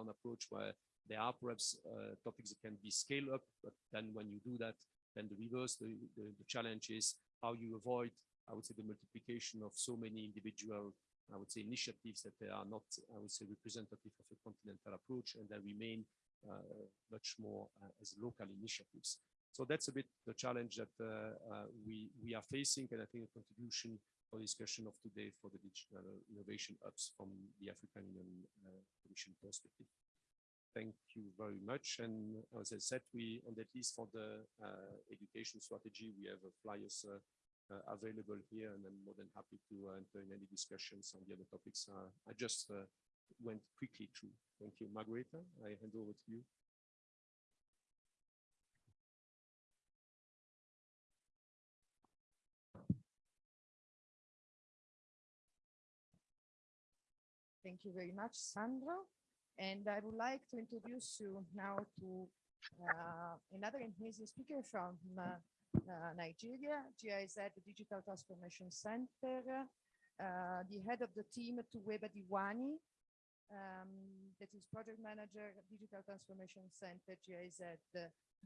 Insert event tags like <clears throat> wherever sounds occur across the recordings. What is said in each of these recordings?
approach where there are perhaps uh, topics that can be scaled up, but then when you do that, then the reverse, the, the, the challenge is how you avoid, I would say, the multiplication of so many individual I would say, initiatives that they are not, I would say, representative of a continental approach and they remain uh, much more uh, as local initiatives. So that's a bit the challenge that uh, we, we are facing and I think a contribution for discussion of today for the digital innovation hubs from the African Union Commission perspective. Thank you very much. And as I said, we, on at least for the education strategy, we have flyers uh, available here, and I'm more than happy to uh, enter in any discussions on the other topics. Uh, I just went quickly through. Thank you, Margareta. I hand over to you. Thank you very much, Sandro. And I would like to introduce you now to uh, another amazing speaker from uh, uh, Nigeria, GIZ Digital Transformation Center, uh, the head of the team, Tuweba Diwani, um, that is project manager, Digital Transformation Center, GIZ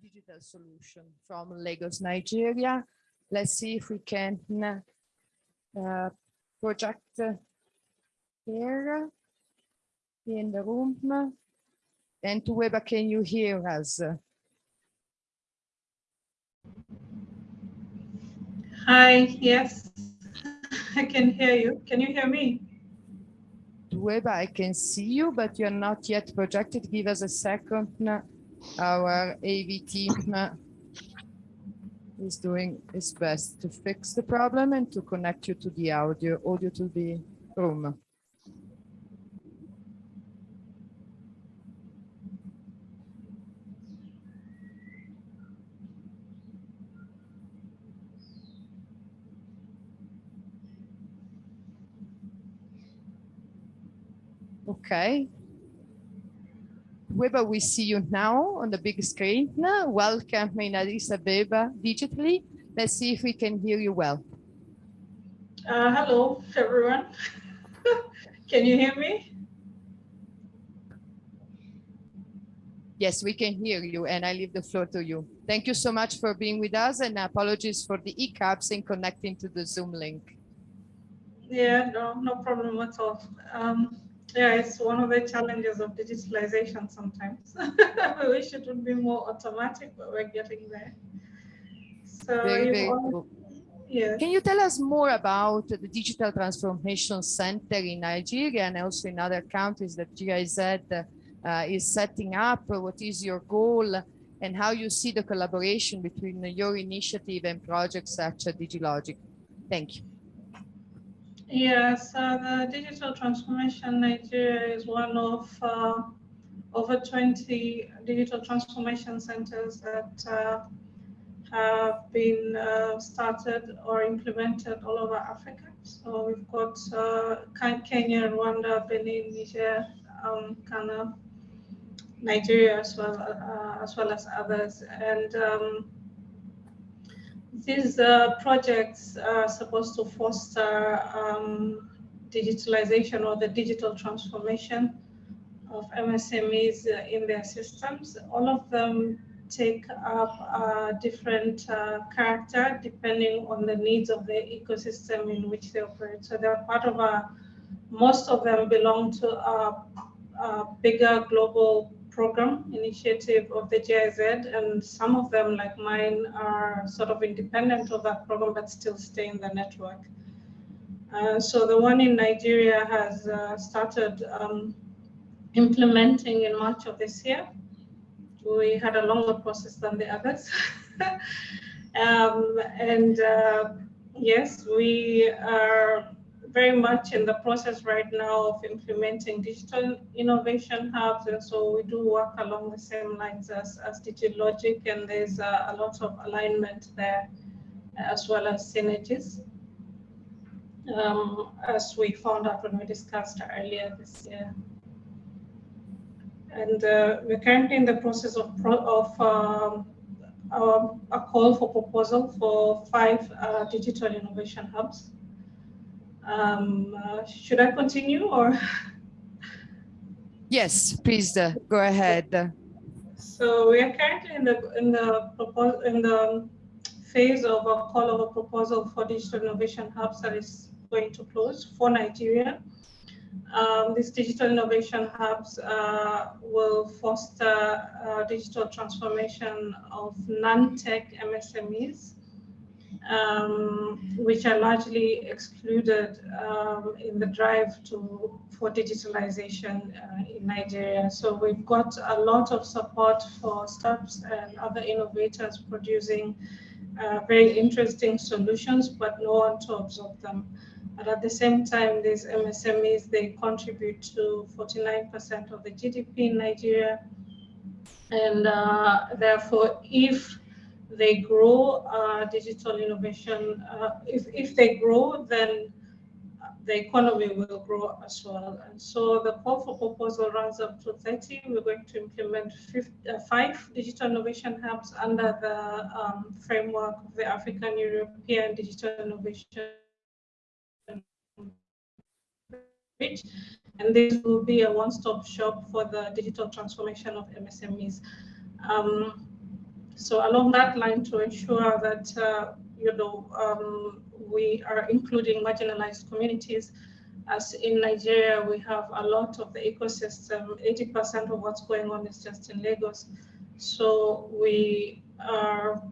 Digital Solution from Lagos, Nigeria. Let's see if we can uh, project here in the room. And Tuweba, can you hear us? Hi, yes, <laughs> I can hear you. Can you hear me? Weba, I can see you, but you're not yet projected. Give us a second. Our AV team uh, is doing its best to fix the problem and to connect you to the audio, audio to the room. Okay. Weber, we see you now on the big screen. Welcome in Addis Ababa digitally. Let's see if we can hear you well. Uh, hello, everyone. <laughs> can you hear me? Yes, we can hear you and I leave the floor to you. Thank you so much for being with us and apologies for the hiccups in connecting to the Zoom link. Yeah, no, no problem at all. Um, yeah, it's one of the challenges of digitalization sometimes. <laughs> we wish it would be more automatic, but we're getting there. So very, very cool. Yes. Can you tell us more about the Digital Transformation Center in Nigeria and also in other countries that GIZ uh, is setting up? What is your goal and how you see the collaboration between your initiative and projects such as DigiLogic? Thank you. Yes, uh, the digital transformation Nigeria is one of uh, over 20 digital transformation centers that uh, have been uh, started or implemented all over Africa. So we've got uh, Kenya, Rwanda, Benin, Niger, um, Ghana, Nigeria as well, uh, as well as others. And um, these uh, projects are supposed to foster um, digitalization or the digital transformation of MSMEs uh, in their systems. All of them take up a different uh, character depending on the needs of the ecosystem in which they operate. So they're part of a, most of them belong to a, a bigger global program initiative of the GIZ, and some of them, like mine, are sort of independent of that program but still stay in the network. Uh, so the one in Nigeria has uh, started um, implementing in March of this year. We had a longer process than the others. <laughs> um, and uh, yes, we are very much in the process right now of implementing digital innovation hubs. And so we do work along the same lines as, as DigiLogic, and there's a, a lot of alignment there as well as synergies. Um, as we found out when we discussed earlier this year. And uh, we're currently in the process of, of um, a call for proposal for five uh, digital innovation hubs. Um, uh, should I continue or? <laughs> Yes, please uh, go ahead. So we are currently in the in the proposal in the phase of a call of a proposal for digital innovation hubs that is going to close for Nigeria. Um, these digital innovation hubs uh, will foster uh, digital transformation of non-tech MSMEs, um, which are largely excluded um, in the drive to for digitalization uh, in Nigeria. So we've got a lot of support for startups and other innovators producing uh, very interesting solutions, but no one to absorb them. And at the same time, these MSMEs, they contribute to 49% of the GDP in Nigeria. And uh, therefore, if they grow uh, digital innovation, uh, if, if they grow, then the economy will grow as well. And so the call for proposal runs up to 30. We're going to implement 50, uh, five digital innovation hubs under the um, framework of the African European Digital Innovation Bridge. And this will be a one-stop shop for the digital transformation of MSMEs. Um, so along that line to ensure that, uh, you know, um, we are including marginalized communities. As in Nigeria, we have a lot of the ecosystem, 80% of what's going on is just in Lagos. So we are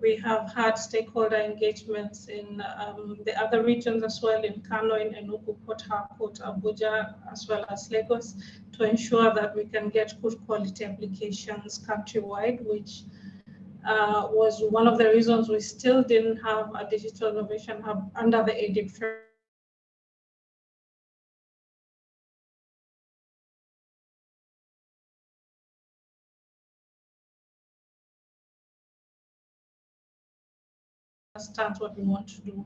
we have had stakeholder engagements in um, the other regions as well, in Kano, in Enugu, Port Harcourt, Abuja, as well as Lagos, to ensure that we can get good quality applications countrywide, which uh, was one of the reasons we still didn't have a digital innovation hub under the framework. understand what we want to do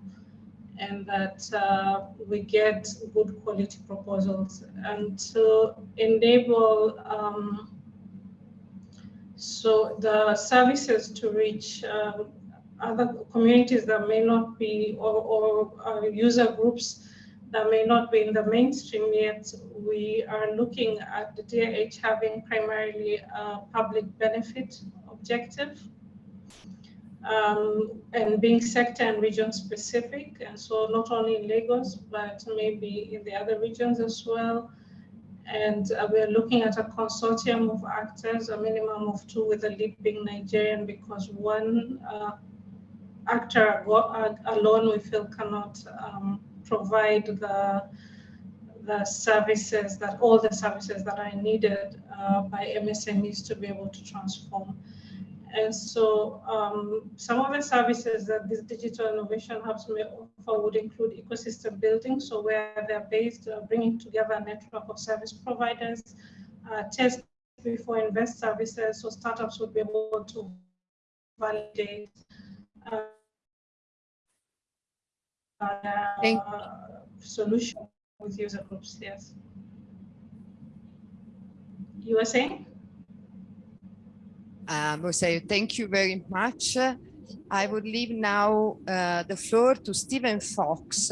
and that uh, we get good quality proposals and to enable um, so the services to reach um, other communities that may not be or, or uh, user groups that may not be in the mainstream yet, we are looking at the DIH having primarily a public benefit objective um, and being sector and region specific. And so not only in Lagos, but maybe in the other regions as well. And uh, we're looking at a consortium of actors, a minimum of two with the lead being Nigerian because one uh, actor alone we feel cannot um, provide the the services that all the services that are needed uh, by MSMEs to be able to transform. And so um, some of the services that these digital innovation hubs may offer would include ecosystem building, so where they're based, uh, bringing together a network of service providers, uh, test before invest services, so startups would be able to validate uh, uh, solution with user groups, yes. You were saying? Um, say thank you very much. I would leave now uh, the floor to Stephen Fox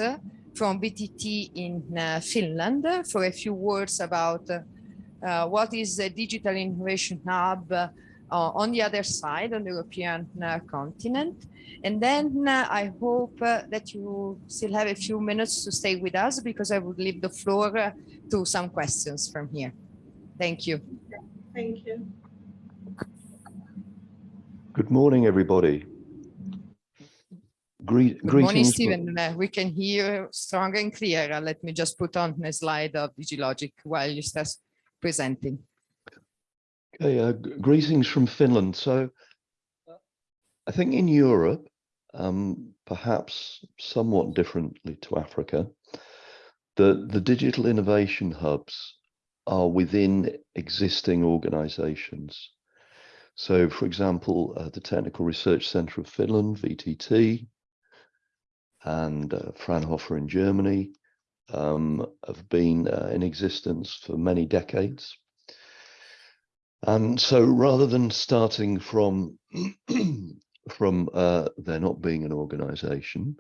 from VTT in uh, Finland for a few words about uh, what is the Digital Innovation Hub uh, on the other side, on the European uh, continent. And then uh, I hope that you still have a few minutes to stay with us because I would leave the floor to some questions from here. Thank you. Thank you. Good morning, everybody. Gre Good morning, Stephen. Uh, we can hear strong and clear. Uh, let me just put on a slide of DigiLogic while you start presenting. Okay, uh, greetings from Finland. So I think in Europe, um, perhaps somewhat differently to Africa, the, the digital innovation hubs are within existing organizations. So, for example, uh, the Technical Research Center of Finland, VTT, and uh, Fraunhofer in Germany um, have been uh, in existence for many decades. And so rather than starting from, <clears throat> from uh, there not being an organization,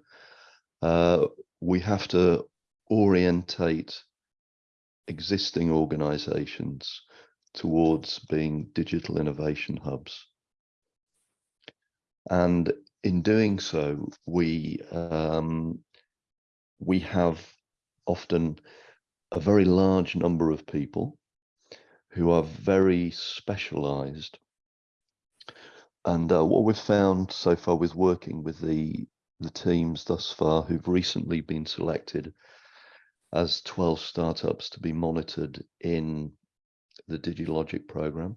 uh, we have to orientate existing organizations towards being digital innovation hubs. And in doing so, we um, we have often a very large number of people who are very specialized. And uh, what we've found so far with working with the the teams thus far who've recently been selected as 12 startups to be monitored in the DigiLogic program,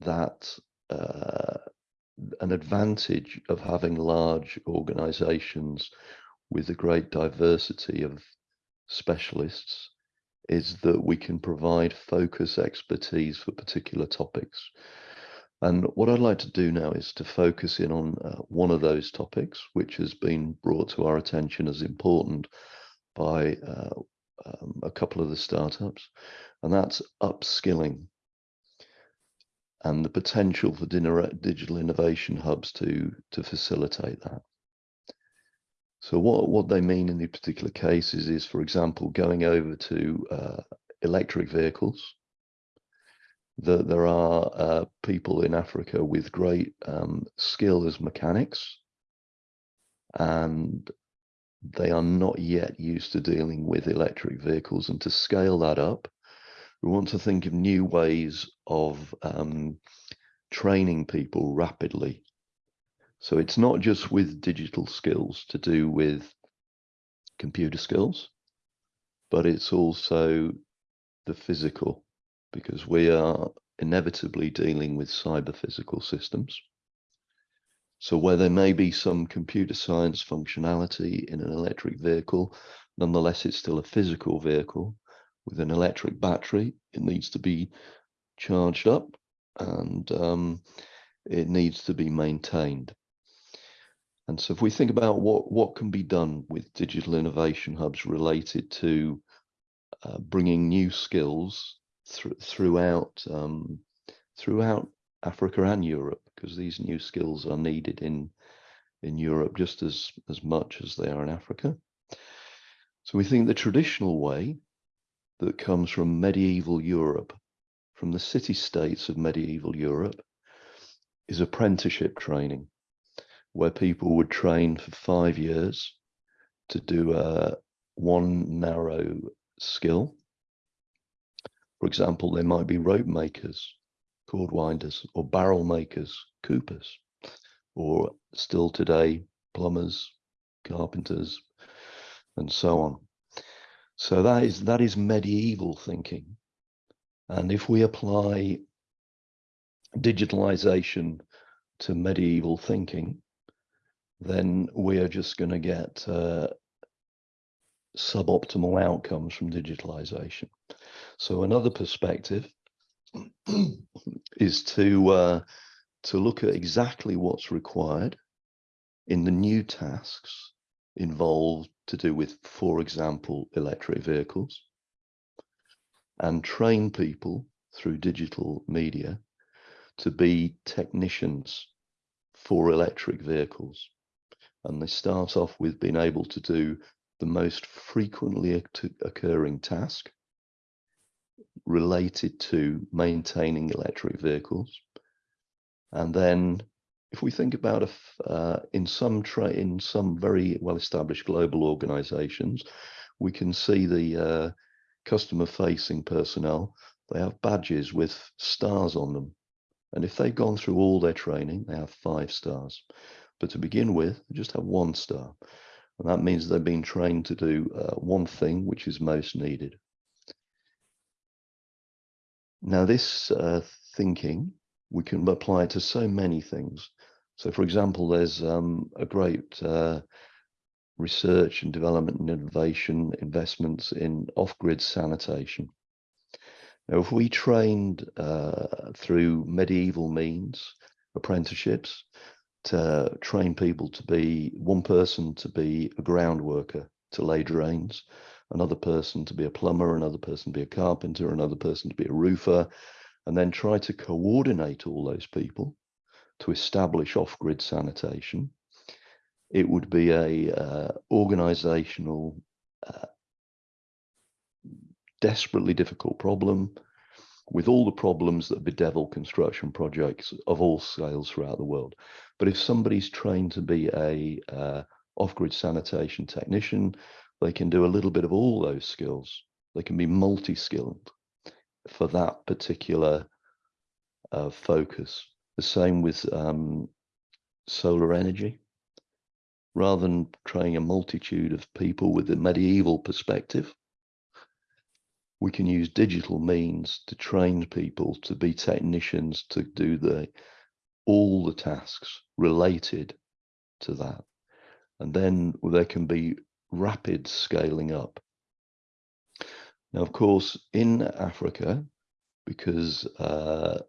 that uh, an advantage of having large organizations with a great diversity of specialists is that we can provide focus expertise for particular topics. And what I'd like to do now is to focus in on uh, one of those topics, which has been brought to our attention as important by uh, um, a couple of the startups, and that's upskilling and the potential for digital innovation hubs to, to facilitate that. So what, what they mean in the particular cases is, for example, going over to uh, electric vehicles, that there are uh, people in Africa with great um, skill as mechanics, and they are not yet used to dealing with electric vehicles. And to scale that up, we want to think of new ways of um, training people rapidly. So it's not just with digital skills to do with computer skills, but it's also the physical because we are inevitably dealing with cyber physical systems. So where there may be some computer science functionality in an electric vehicle, nonetheless, it's still a physical vehicle with an electric battery. It needs to be charged up and um, it needs to be maintained. And so if we think about what, what can be done with digital innovation hubs related to uh, bringing new skills th throughout um, throughout Africa and Europe, because these new skills are needed in in Europe just as as much as they are in Africa. So we think the traditional way that comes from medieval Europe, from the city states of medieval Europe, is apprenticeship training, where people would train for five years to do a one narrow skill for example, there might be rope makers, cordwainers, or barrel makers, coopers, or still today, plumbers, carpenters, and so on. So that is that is medieval thinking. And if we apply digitalization to medieval thinking, then we are just going to get uh, suboptimal outcomes from digitalization. So another perspective <clears throat> is to uh, to look at exactly what's required in the new tasks involved to do with, for example, electric vehicles, and train people through digital media to be technicians for electric vehicles. And they start off with being able to do the most frequently occurring task related to maintaining electric vehicles. And then if we think about uh, in some in some very well-established global organizations, we can see the uh, customer-facing personnel, they have badges with stars on them. And if they've gone through all their training, they have five stars. But to begin with, they just have one star. And that means they've been trained to do uh, one thing which is most needed. Now, this uh, thinking, we can apply it to so many things. So, for example, there's um, a great uh, research and development and innovation investments in off-grid sanitation. Now, if we trained uh, through medieval means, apprenticeships, to train people to be one person to be a ground worker to lay drains, another person to be a plumber, another person to be a carpenter, another person to be a roofer, and then try to coordinate all those people to establish off-grid sanitation. It would be a uh, organizational uh, desperately difficult problem with all the problems that bedevil construction projects of all scales throughout the world. But if somebody's trained to be a uh, off-grid sanitation technician, they can do a little bit of all those skills. They can be multi-skilled for that particular uh, focus. The same with um, solar energy. Rather than training a multitude of people with a medieval perspective, we can use digital means to train people to be technicians to do the all the tasks related to that. And then there can be rapid scaling up. Now, of course, in Africa, because uh,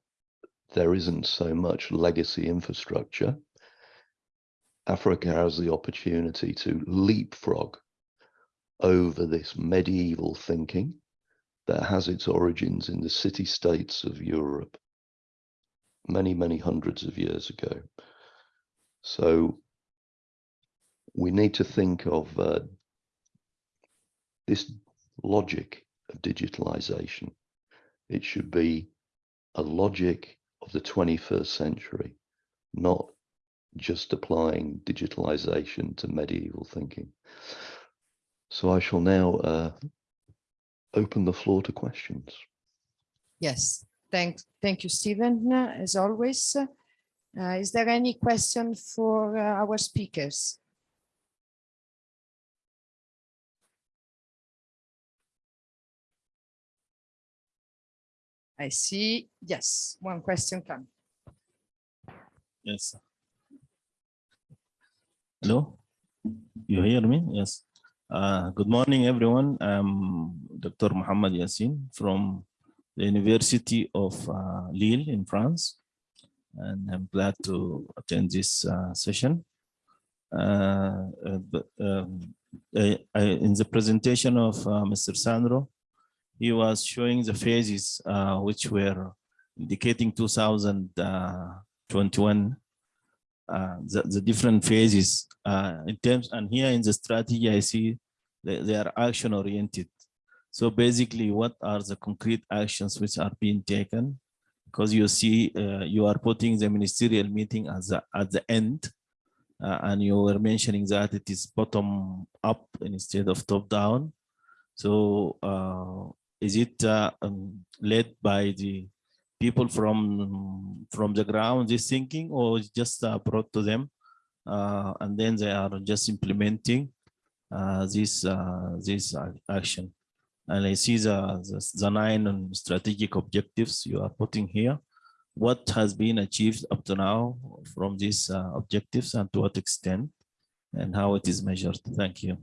there isn't so much legacy infrastructure, Africa has the opportunity to leapfrog over this medieval thinking that has its origins in the city states of Europe many, many hundreds of years ago. So we need to think of uh, this logic of digitalization. It should be a logic of the 21st century, not just applying digitalization to medieval thinking. So I shall now uh, open the floor to questions. Yes, thank, thank you, Stephen, as always. Uh, is there any question for uh, our speakers? I see, yes, one question come. Yes. Hello, you hear me? Yes. Uh, good morning, everyone. I'm Dr. Muhammad Yassin from the University of uh, Lille in France, and I'm glad to attend this uh, session. Uh, uh, um, in the presentation of uh, Mr. Sandro, he was showing the phases which were indicating 2021 uh, the, the different phases uh, in terms and here in the strategy I see they, they are action oriented so basically what are the concrete actions which are being taken? Because you see uh, you are putting the ministerial meeting as a, at the end uh, and you were mentioning that it is bottom up instead of top down. So uh, is it uh, um, led by the people from from the ground is thinking or just uh, brought to them uh, and then they are just implementing uh, this uh, this action? And I see the, the, the nine strategic objectives you are putting here. What has been achieved up to now from these uh, objectives and to what extent and how it is measured? Thank you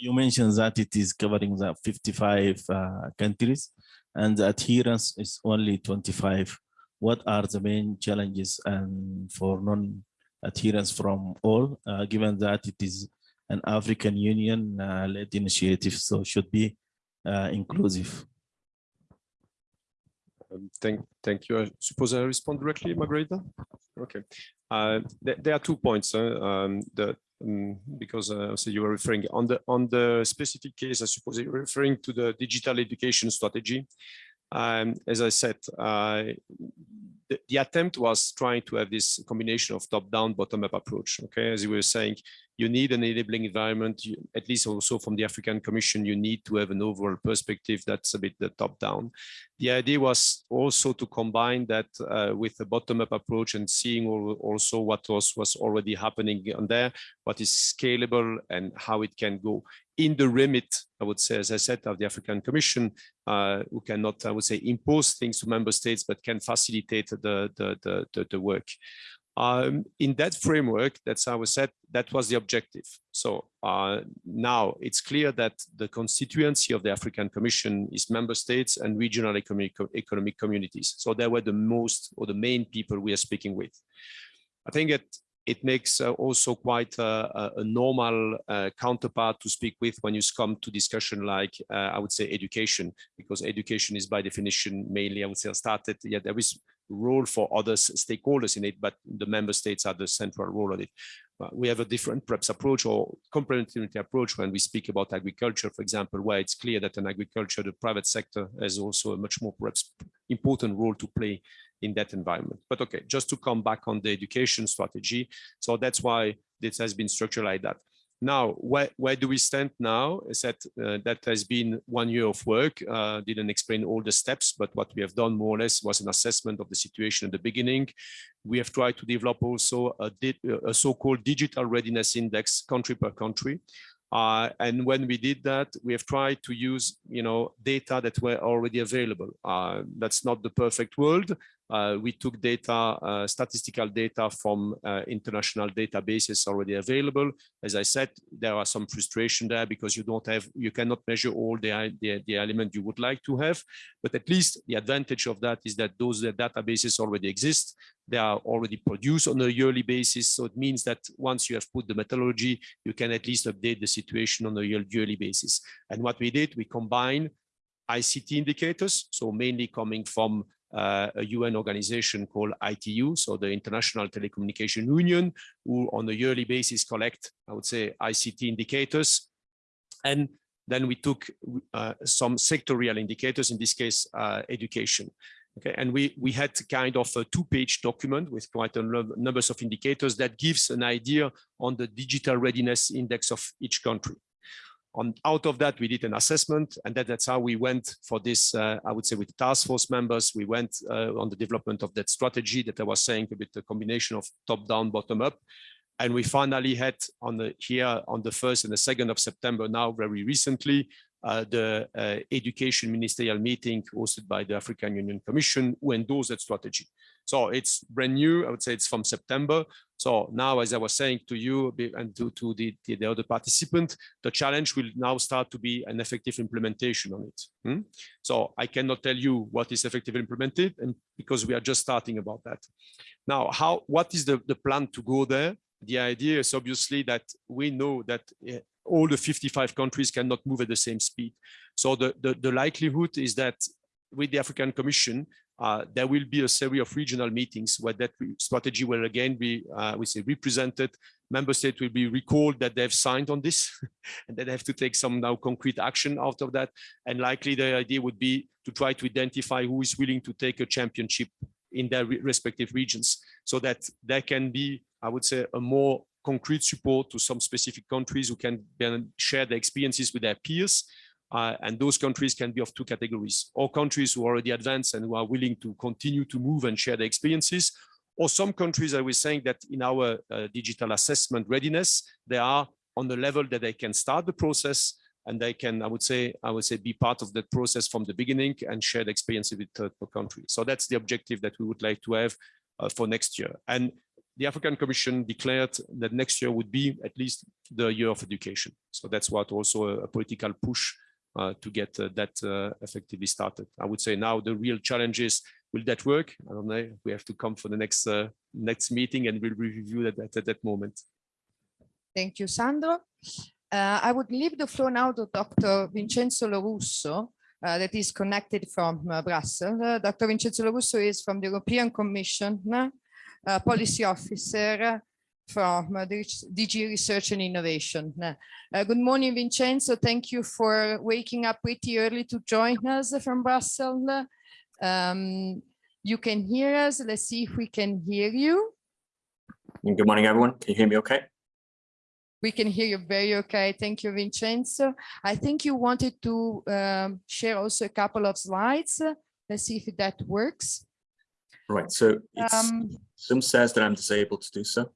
you mentioned that it is covering the 55 uh, countries and the adherence is only 25. What are the main challenges and for non-adherence from all, uh, given that it is an African Union uh, initiative, so should be uh, inclusive. Um, thank, thank you. I suppose I respond directly, Margarita. Okay. Uh, th there are two points. Um, the um, because uh, so you were referring on the on the specific case, I suppose you're referring to the digital education strategy. Um, as I said, uh, the, the, attempt was trying to have this combination of top-down, bottom-up approach. Okay, as you were saying, you need an enabling environment. You, at least also from the African Commission, you need to have an overall perspective that's a bit the top-down. The idea was also to combine that uh, with a bottom-up approach and seeing also what was was already happening on there, what is scalable and how it can go in the remit, I would say, as I said, of the African Commission, uh, who cannot, I would say, impose things to member states, but can facilitate the, the, the, the, work. Um, in that framework, that's how I said, that was the objective. So uh, now it's clear that the constituency of the African Commission is member states and regional economic, economic communities. So they were the most or the main people we are speaking with. I think that it makes uh, also quite a, a, normal uh, counterpart to speak with when you come to discussion like uh, I would say education, because education is by definition mainly I would say started. Yeah, there is role for other stakeholders in it, but the member states are the central role of it. But we have a different perhaps approach or complementarity approach when we speak about agriculture, for example, where it's clear that in agriculture, the private sector has also a much more perhaps important role to play in that environment. But okay, just to come back on the education strategy. So that's why this has been structured like that. Now, where, where do we stand now? Is that uh, that has been one year of work. Uh, didn't explain all the steps, but what we have done more or less was an assessment of the situation at the beginning. We have tried to develop also a, a so-called digital readiness index country per country. Uh, and when we did that, we have tried to use, you know, data that were already available. Uh, that's not the perfect world. Uh, we took data, uh, statistical data from uh, international databases already available. As I said, there are some frustration there because you don't have, you cannot measure all the, the, the element you would like to have. But at least the advantage of that is that those databases already exist. They are already produced on a yearly basis. So it means that once you have put the methodology, you can at least update the situation on a yearly basis. And what we did, we combine ICT indicators, so mainly coming from uh, a UN organization called ITU, so the International Telecommunication Union, who on a yearly basis collect, I would say, ICT indicators. And then we took uh, some sectorial indicators, in this case, uh, education. Okay, and we, we had kind of a two-page document with quite a numbers of indicators that gives an idea on the digital readiness index of each country on out of that, we did an assessment, and that, that's how we went for this, uh, I would say with the task force members, we went uh, on the development of that strategy that I was saying a bit the combination of top down, bottom up. And we finally had on the here on the first and the second of September now very recently, the uh, education ministerial meeting hosted by the African Union Commission who endorsed that strategy. So it's brand new. I would say it's from September. So now, as I was saying to you and to, to the, the, the other participant, the challenge will now start to be an effective implementation on it. Hmm? So I cannot tell you what is effectively implemented and because we are just starting about that. Now, how what is the, the plan to go there? The idea is obviously that we know that uh, all the 55 countries cannot move at the same speed. So the, the, the likelihood is that with the African Commission, uh, there will be a series of regional meetings where that strategy will again be, uh, we say, represented. Member states will be recalled that they have signed on this <laughs> and that they have to take some now concrete action out of that. And likely the idea would be to try to identify who is willing to take a championship in their respective regions so that there can be, I would say, a more concrete support to some specific countries who can share their experiences with their peers uh, and those countries can be of two categories, or countries who are already advanced and who are willing to continue to move and share their experiences, or some countries I was saying that in our uh, digital assessment readiness, they are on the level that they can start the process and they can, I would say, I would say be part of that process from the beginning and share the experience with third country. So that's the objective that we would like to have uh, for next year. And the African Commission declared that next year would be at least the year of education. So that's what also a, a political push uh, to get uh, that uh, effectively started. I would say now the real challenge is, will that work? I don't know. We have to come for the next next meeting and we'll review that at, at that moment. Thank you, Sandro. Uh, I would leave the floor now to Dr. Vincenzo Lorusso, uh, that is connected from uh, Brussels. Dr. Vincenzo Lorusso is from the European Commission, policy officer from uh, DG Research and Innovation. Uh, good morning, Vincenzo. Thank you for waking up pretty early to join us from Brussels. Um, you can hear us. Let's see if we can hear you. Good morning, everyone. Can you hear me okay? We can hear you very okay. Thank you, Vincenzo. I think you wanted to um, share also a couple of slides. Let's see if that works. Right, so um, Zoom says that I'm disabled to do so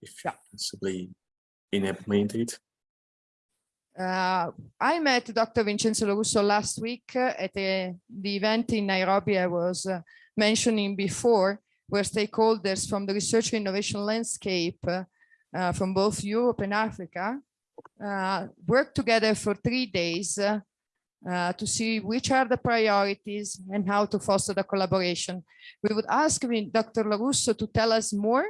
if yeah. possibly enable me indeed. Uh, I met Dr. Vincenzo Lorusso last week uh, at a, the event in Nairobi I was uh, mentioning before, where stakeholders from the research innovation landscape uh, from both Europe and Africa uh, worked together for three days uh, to see which are the priorities and how to foster the collaboration. We would ask Dr. Lorusso to tell us more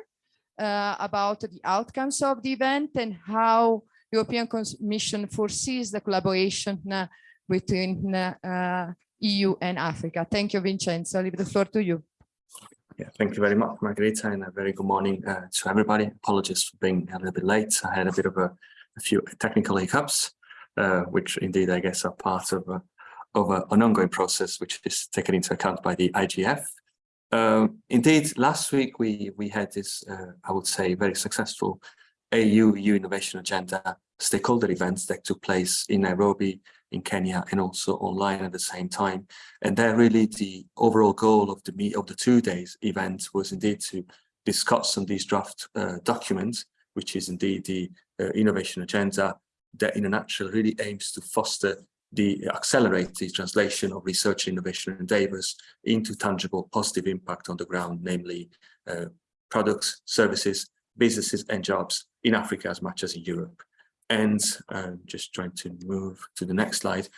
uh, about the outcomes of the event and how European Commission foresees the collaboration uh, between uh, uh, EU and Africa. Thank you, Vincenzo. I leave the floor to you. Yeah, thank you very much, Margarita, and a very good morning to everybody. Apologies for being a little bit late. I had a bit of a, a few technical hiccups, which indeed I guess are part of, a, of a, an ongoing process, which is taken into account by the IGF. Um, indeed, last week we we had this, uh, I would say, very successful AU EU Innovation Agenda stakeholder events that took place in Nairobi, in Kenya, and also online at the same time. And there really the overall goal of the meet of the two days event was indeed to discuss on these draft uh, documents, which is indeed the uh, innovation agenda that in a nutshell really aims to foster the accelerate the translation of research innovation, endeavors into tangible positive impact on the ground, namely uh, products, services, businesses and jobs in Africa as much as in Europe. And um, just trying to move to the next slide.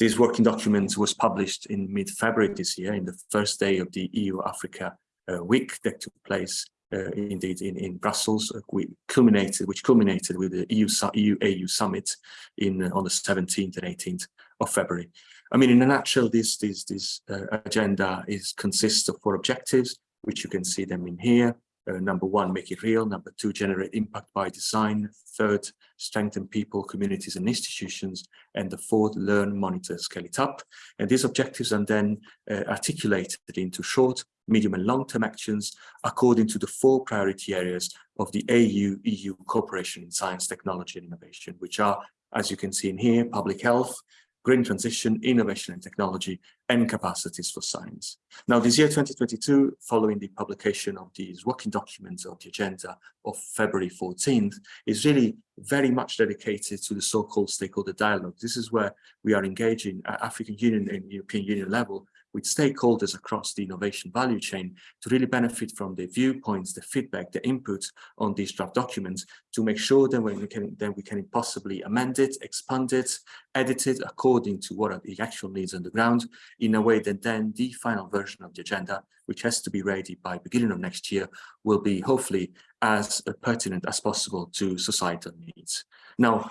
This working document was published in mid-February this year, in the first day of the EU-Africa uh, week that took place indeed in, in Brussels, uh, culminated, which culminated with the EU, EU AU summit in uh, on the 17th and 18th of February. I mean, in a nutshell, this this this uh, agenda is consists of four objectives, which you can see them in here. Uh, number one, make it real. Number two, generate impact by design. Third, strengthen people, communities and institutions. And the fourth, learn, monitor, scale it up. And these objectives are then uh, articulated into short, medium and long-term actions according to the four priority areas of the AU-EU cooperation in science, technology and innovation, which are, as you can see in here, public health, green transition, innovation and technology, and capacities for science. Now, this year, 2022, following the publication of these working documents of the agenda of February 14th, is really very much dedicated to the so-called stakeholder dialogue. This is where we are engaging at African Union and European Union level with stakeholders across the innovation value chain to really benefit from the viewpoints, the feedback, the input on these draft documents to make sure that when we can then we can possibly amend it, expand it, edit it according to what are the actual needs on the ground in a way that then the final version of the agenda, which has to be ready by beginning of next year, will be hopefully as pertinent as possible to societal needs. Now,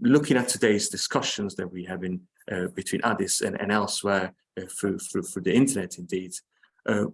looking at today's discussions that we have in uh, between Addis and, and elsewhere uh, through, through, through the internet indeed, uh,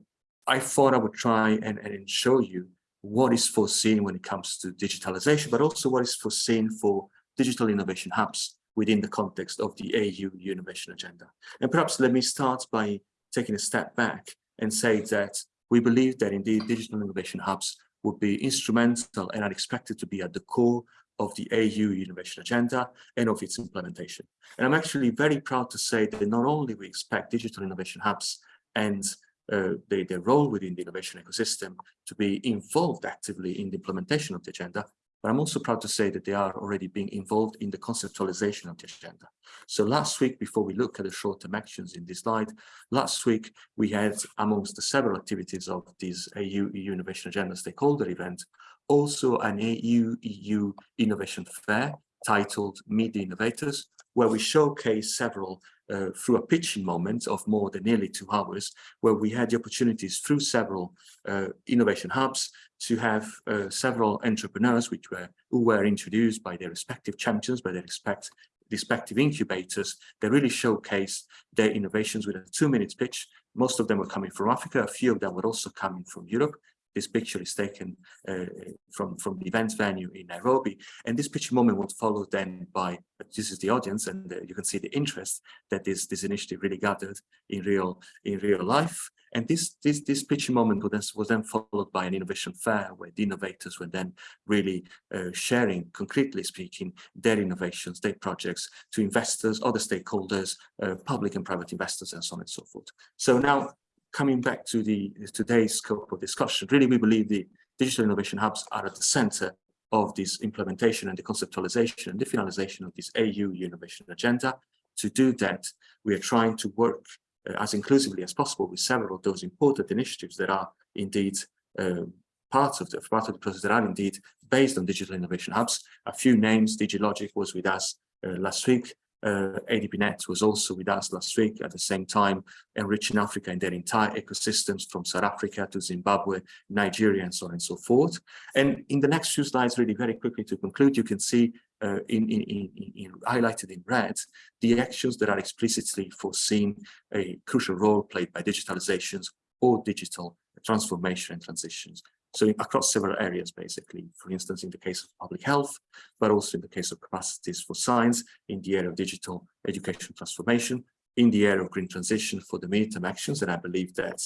I thought I would try and, and show you what is foreseen when it comes to digitalization, but also what is foreseen for digital innovation hubs within the context of the AU innovation agenda. And perhaps let me start by taking a step back and say that we believe that indeed digital innovation hubs would be instrumental and are expected to be at the core of the AU innovation agenda and of its implementation. And I'm actually very proud to say that not only we expect digital innovation hubs and uh, their role within the innovation ecosystem to be involved actively in the implementation of the agenda, but I'm also proud to say that they are already being involved in the conceptualization of the agenda. So last week, before we look at the short-term actions in this slide, last week we had amongst the several activities of this AU EU Innovation Agenda stakeholder event, also an AU EU Innovation Fair titled Meet the Innovators, where we showcase several uh, through a pitching moment of more than nearly two hours, where we had the opportunities through several uh, innovation hubs to have uh, several entrepreneurs which were who were introduced by their respective champions, by their respect, respective incubators that really showcased their innovations with a two-minute pitch. Most of them were coming from Africa, a few of them were also coming from Europe, this picture is taken uh, from, from the event venue in Nairobi. And this picture moment was followed then by, this is the audience, and uh, you can see the interest that this, this initiative really gathered in real, in real life. And this, this, this picture moment was then, was then followed by an innovation fair where the innovators were then really uh, sharing, concretely speaking, their innovations, their projects to investors, other stakeholders, uh, public and private investors, and so on and so forth. So now coming back to the today's scope of discussion, really we believe the digital innovation hubs are at the center of this implementation and the conceptualization and the finalization of this AU innovation agenda. To do that, we are trying to work uh, as inclusively as possible with several of those important initiatives that are indeed uh, parts of the part of the process that are indeed based on digital innovation hubs. A few names, DigiLogic was with us uh, last week, uh, ADBNet was also with us last week at the same time, enriching Africa in their entire ecosystems from South Africa to Zimbabwe, Nigeria, and so on and so forth. And in the next few slides, really very quickly to conclude, you can see uh, in, in, in, in, highlighted in red, the actions that are explicitly foreseen a crucial role played by digitalizations or digital transformation and transitions. So across several areas, basically, for instance, in the case of public health, but also in the case of capacities for science, in the area of digital education transformation, in the area of green transition for the midterm actions. And I believe that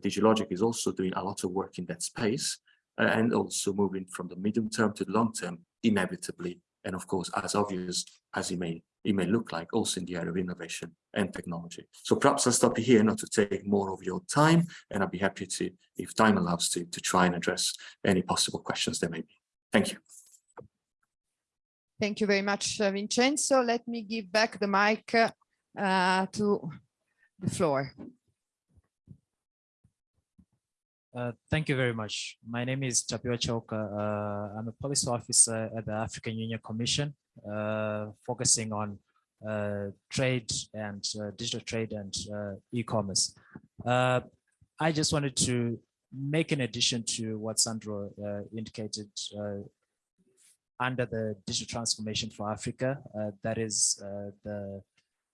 DigiLogic is also doing a lot of work in that space uh, and also moving from the medium term to the long term, inevitably. And of course, as obvious as it may it may look like also in the area of innovation and technology. So perhaps I'll stop here not to take more of your time, and I'll be happy to, if time allows, to, to try and address any possible questions there may be. Thank you. Thank you very much, uh, Vincenzo. Let me give back the mic uh, to the floor. Uh, thank you very much. My name is Tapio Choka. Uh, I'm a policy officer at the African Union Commission, focusing on uh, trade and uh, digital trade and uh, e-commerce. I just wanted to make an addition to what Sandro indicated under the digital transformation for Africa. that is the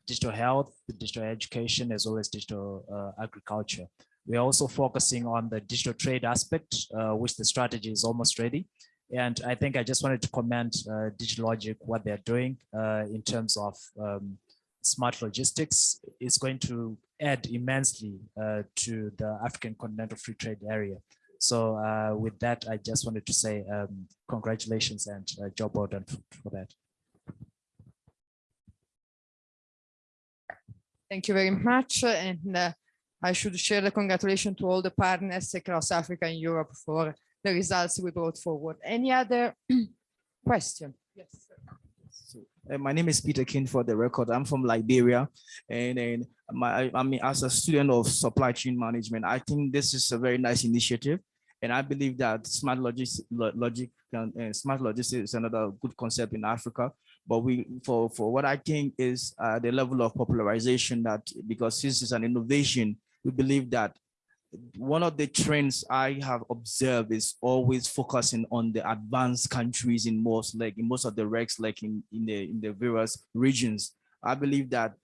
digital health, the digital education, as well as digital agriculture. We're also focusing on the digital trade aspect, uh, which the strategy is almost ready. And I think I just wanted to comment uh, DigiLogic, what they're doing uh, in terms of um, smart logistics is going to add immensely uh, to the African Continental Free Trade Area. So uh, with that, I just wanted to say um, congratulations and uh, job well done for, that. Thank you very much. And uh, I should share the congratulations to all the partners across Africa and Europe for the results we brought forward. Any other <clears throat> question? Yes. So, uh, my name is Peter King for the record. I'm from Liberia and, and my, I mean, as a student of supply chain management, I think this is a very nice initiative. And I believe that smart logistics, logic, and, uh, smart logistics is another good concept in Africa. But we, for, for what I think is uh, the level of popularization that, because this is an innovation, we believe that one of the trends I have observed is always focusing on the advanced countries in most like in most of the recs, like in, in the in the various regions. I believe that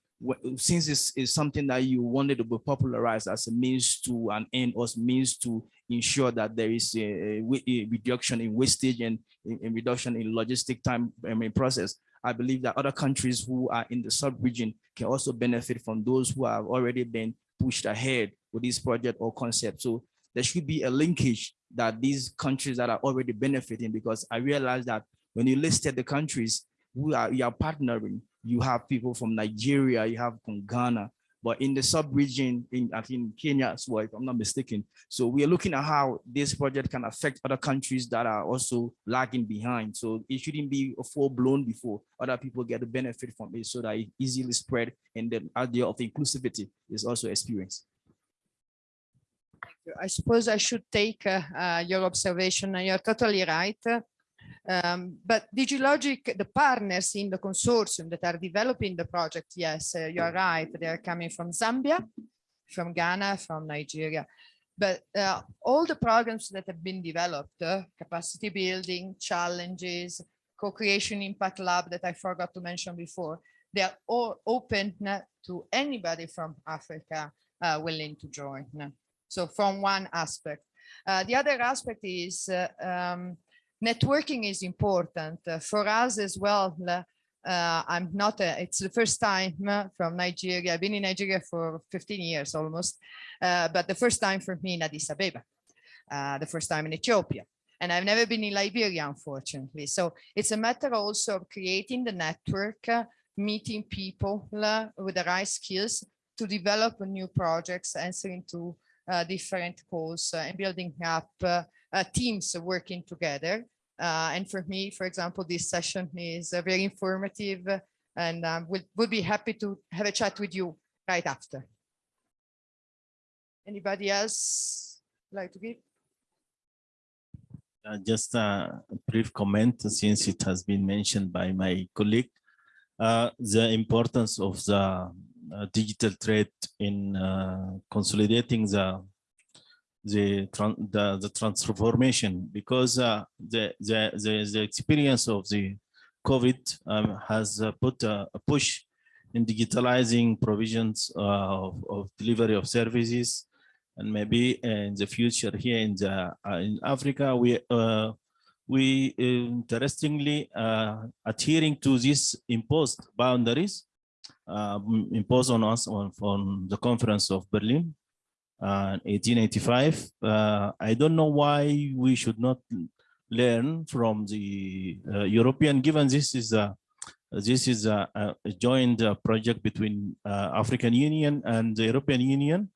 since this is something that you wanted to be popularized as a means to an end or means to ensure that there is a, a reduction in wastage and a reduction in logistic time I mean, process. I believe that other countries who are in the sub-region can also benefit from those who have already been pushed ahead with this project or concept. So there should be a linkage that these countries that are already benefiting because I realized that when you listed the countries who are you are partnering, you have people from Nigeria, you have from Ghana, but in the sub-region in I think Kenya as well, if I'm not mistaken. So we are looking at how this project can affect other countries that are also lagging behind. So it shouldn't be full blown before other people get the benefit from it so that it easily spread and the idea of inclusivity is also experienced. I suppose I should take uh, uh, your observation. And you're totally right. Um, but DigiLogic, the partners in the consortium that are developing the project, yes, uh, you are right. They are coming from Zambia, from Ghana, from Nigeria. But uh, all the programs that have been developed, uh, capacity building, challenges, co-creation impact lab that I forgot to mention before, they are all open to anybody from Africa uh, willing to join. So from one aspect. Uh, the other aspect is uh, um, networking is important uh, for us as well. Uh, I'm not, a, it's the first time uh, from Nigeria. I've been in Nigeria for 15 years almost, uh, but the first time for me in Addis Abeba, the first time in Ethiopia. And I've never been in Liberia, unfortunately. So it's a matter also of creating the network, meeting people with the right skills to develop new projects, answering to uh, different calls uh, and building up uh, teams working together. and for me, for example, this session is very informative and um, we'll be happy to have a chat with you right after. Anybody else like to give? Uh, just a brief comment since it has been mentioned by my colleague. uh, the importance of the uh, digital trade in uh, consolidating the the, the the transformation because uh, the, the the the experience of the COVID um, has uh, put a, a push in digitalizing provisions uh, of, of delivery of services. And maybe in the future here in the uh, in Africa we uh, we interestingly uh, adhering to these imposed boundaries uh, imposed on us on, on the conference of Berlin uh, 1885. Uh, I don't know why we should not learn from the uh, European, given this is a this is a, a joint uh, project between uh, African Union and the European Union.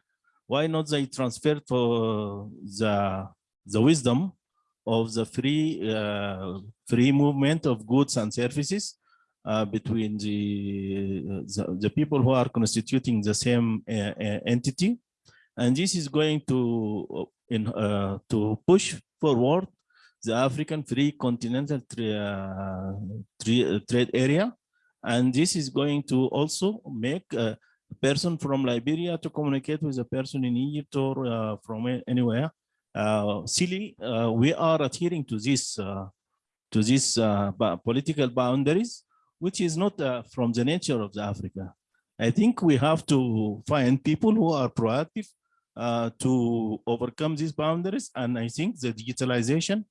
Why not they transfer for the the wisdom of the free uh, free movement of goods and services uh, between the, the the people who are constituting the same uh, uh, entity, and this is going to uh, in to push forward the African Free Continental tra- tra- Trade Area, and this is going to also make a person from Liberia to communicate with a person in Egypt or from anywhere. Uh, silly, uh, we are adhering to this uh, to this uh, political boundaries, which is not uh, from the nature of the Africa. I think we have to find people who are proactive uh, to overcome these boundaries, and I think the digitalization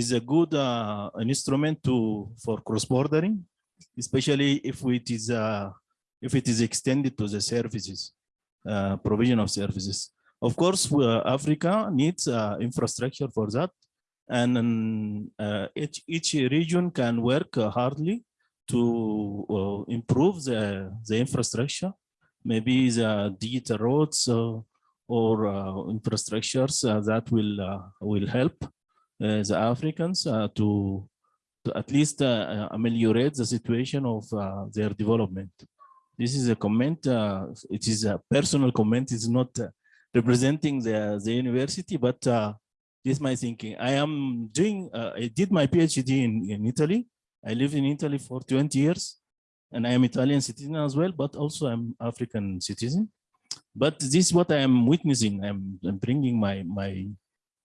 is a good uh, an instrument to for cross bordering, especially if it is uh, if it is extended to the services uh, provision of services. Of course, uh, Africa needs uh, infrastructure for that, and um, each each region can work hardly to uh, improve the the infrastructure, maybe the digital roads uh, or uh, infrastructures uh, that will uh, will help the Africans to to at least ameliorate the situation of their development. This is a comment. It is a personal comment. It's not representing the the university, but this is my thinking. I am doing. I did my PhD in in Italy. I lived in Italy for 20 years, and I am Italian citizen as well, but also I'm African citizen. But this is what I am witnessing. I'm, I'm bringing my my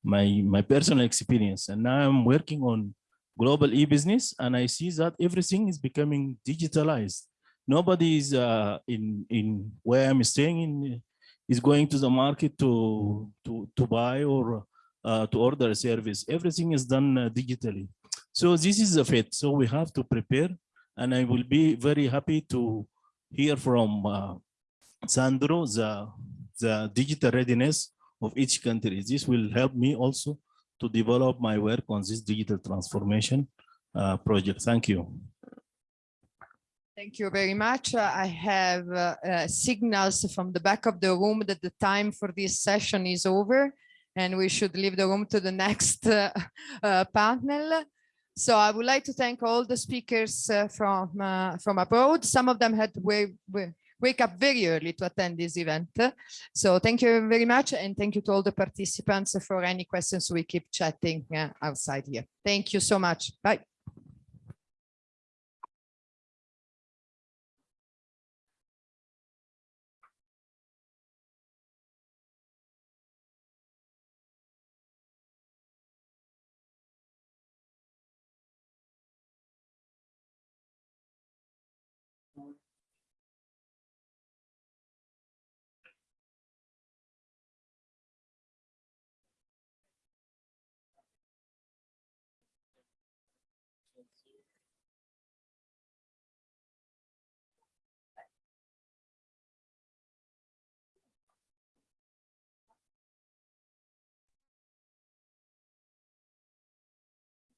my my personal experience, and now I'm working on global e-business, and I see that everything is becoming digitalized. Nobody is uh, in in where I'm staying in is going to the market to to to buy or uh, to order a service. Everything is done uh, digitally. So this is a fate. So we have to prepare, and I will be very happy to hear from uh, Sandro the the digital readiness of each country. This will help me also to develop my work on this digital transformation uh, project. Thank you. Thank you very much. Uh, I have uh, uh, signals from the back of the room that the time for this session is over and we should leave the room to the <laughs> next uh, uh, panel. So I would like to thank all the speakers uh, from uh, from abroad. Some of them had to wake, up very early to attend this event. So thank you very much and thank you to all the participants for any questions. We keep chatting uh, outside here. Thank you so much. Bye.